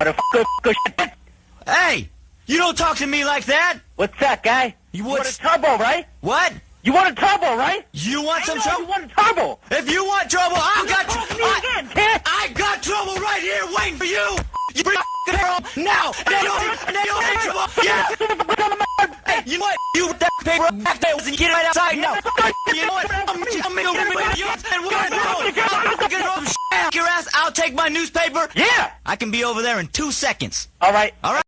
motherfucker. Hey, you don't talk to me like that. What's that, guy? You You want a turbo, right? What? You want a turbo, right? You want I some trouble? You want turbo. If you want trouble, I've got me I, again. I got trouble right here waiting for you. You bring on now, and then you'll, and then you'll have trouble. Yeah. Hey, you know what? You that paper back there and get it right outside now. You know what? I'm I'm gonna with you and we're gonna do it. I'll take my newspaper. Yeah. I can be over there in two seconds. All right. All right.